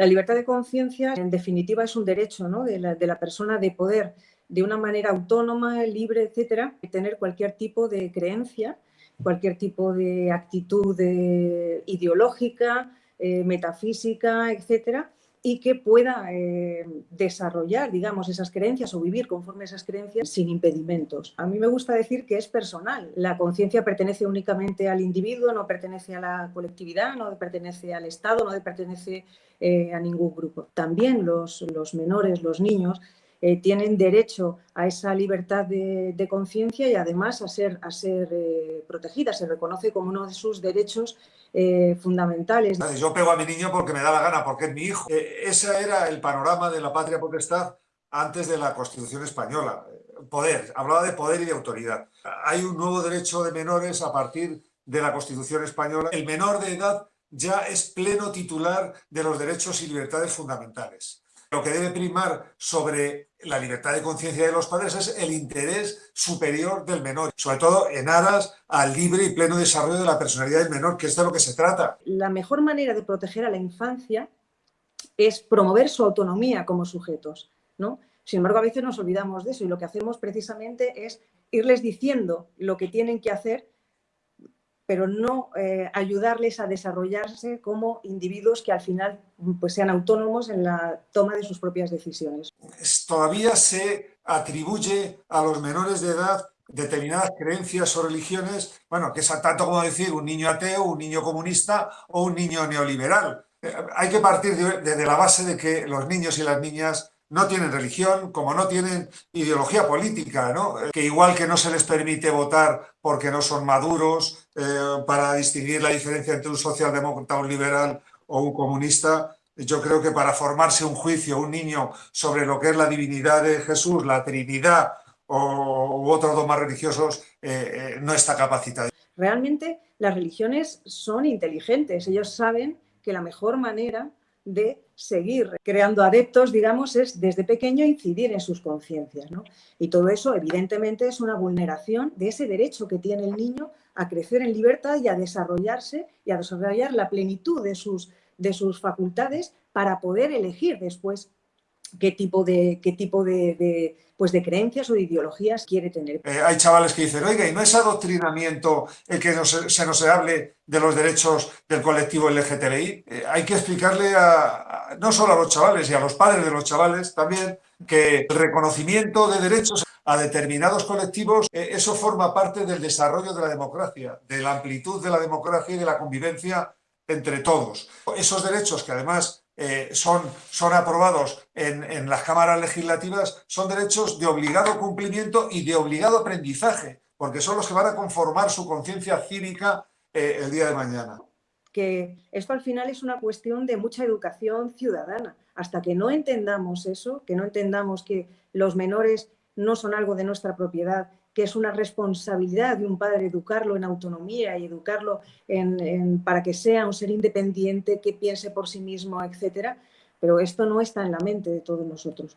La libertad de conciencia, en definitiva, es un derecho de, la, persona de poder, de una manera autónoma, libre, etcétera, tener cualquier tipo de creencia, cualquier tipo de actitud ideológica, eh, metafísica, etcétera, y que pueda eh, desarrollar, digamos, esas creencias o vivir conforme a esas creencias sin impedimentos. A mí me gusta decir que es personal. La conciencia pertenece únicamente al individuo, no pertenece a la colectividad, no pertenece al Estado, no pertenece eh, a ningún grupo. También los, los menores, los niños, eh, tienen derecho a esa libertad de, conciencia y además a ser, eh, protegida. Se reconoce como uno de sus derechos eh, fundamentales. Yo pego a mi niño porque me da la gana, porque es mi hijo. ese era el panorama de la patria potestad antes de la Constitución española. Poder, hablaba de poder y de autoridad. Hay un nuevo derecho de menores a partir de la Constitución española. El menor de edad ya es pleno titular de los derechos y libertades fundamentales. Lo que debe primar sobre la libertad de conciencia de los padres es el interés superior del menor, sobre todo en aras al libre y pleno desarrollo de la personalidad del menor, que es de lo que se trata. La mejor manera de proteger a la infancia es promover su autonomía como sujetos, ¿no? Sin embargo, a veces nos olvidamos de eso y lo que hacemos precisamente es irles diciendo lo que tienen que hacer pero no eh, ayudarles a desarrollarse como individuos que al final pues, sean autónomos en la toma de sus propias decisiones. Todavía se atribuye a los menores de edad determinadas creencias o religiones, bueno, que es tanto como decir un niño ateo, un niño comunista o un niño neoliberal. Eh, hay que partir de la base de que los niños y las niñas no tienen religión, como no tienen ideología política, ¿no? que igual que no se les permite votar porque no son maduros, eh, para distinguir la diferencia entre un socialdemócrata, un liberal o un comunista, yo creo que para formarse un juicio, un niño, sobre lo que es la divinidad de Jesús, la Trinidad o, u otros dogmas religiosos, eh, eh, no está capacitado. Realmente las religiones son inteligentes, ellos saben que la mejor manera de seguir creando adeptos, digamos, es desde pequeño incidir en sus conciencias. ¿no? Y todo eso, evidentemente, es una vulneración de ese derecho que tiene el niño a crecer en libertad y a desarrollarse y a desarrollar la plenitud de sus, de sus facultades para poder elegir después qué tipo de, qué tipo de, pues de creencias o de ideologías quiere tener. Eh, hay chavales que dicen, oiga, ¿y no es adoctrinamiento el que se nos hable de los derechos del colectivo LGTBI? Eh, hay que explicarle a, no solo a los chavales y a los padres de los chavales también que el reconocimiento de derechos a determinados colectivos, eh, eso forma parte del desarrollo de la democracia, de la amplitud de la democracia y de la convivencia entre todos. Esos derechos que además eh, son, son aprobados en, las cámaras legislativas son derechos de obligado cumplimiento y de obligado aprendizaje, porque son los que van a conformar su conciencia cívica eh, el día de mañana. Que esto al final es una cuestión de mucha educación ciudadana. Hasta que no entendamos eso, que no entendamos que los menores no son algo de nuestra propiedad que es una responsabilidad de un padre educarlo en autonomía y educarlo para que sea un ser independiente, que piense por sí mismo, etcétera, pero esto no está en la mente de todos nosotros.